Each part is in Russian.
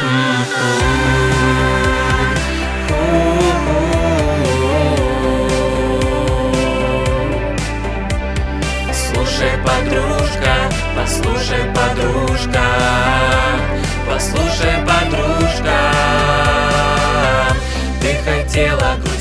Слушай, подружка, послушай, подружка, послушай, подружка, ты хотела грустить.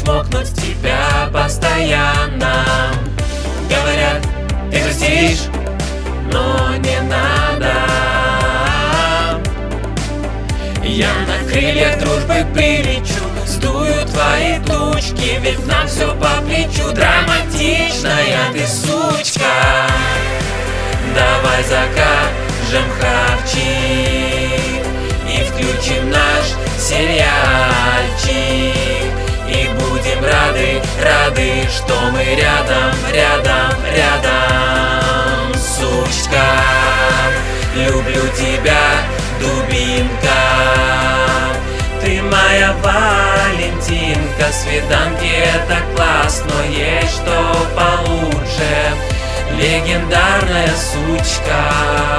Чмокнуть тебя постоянно. Говорят, ты грустишь, но не надо. Я на крыльях дружбы прилечу Сдую твои тучки, ведь нам все по плечу. Драматичная ты сучка будем рады, рады, что мы рядом, рядом, рядом. Сучка, люблю тебя, дубинка. Ты моя Валентинка Свиданки это класс, но есть что получше. Легендарная сучка